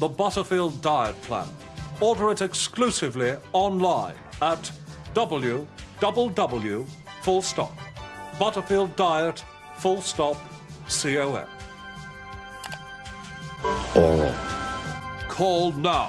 the Butterfield Diet Plan. Order it exclusively online at www full stop Butterfield Diet full stop com. Oral. Call now.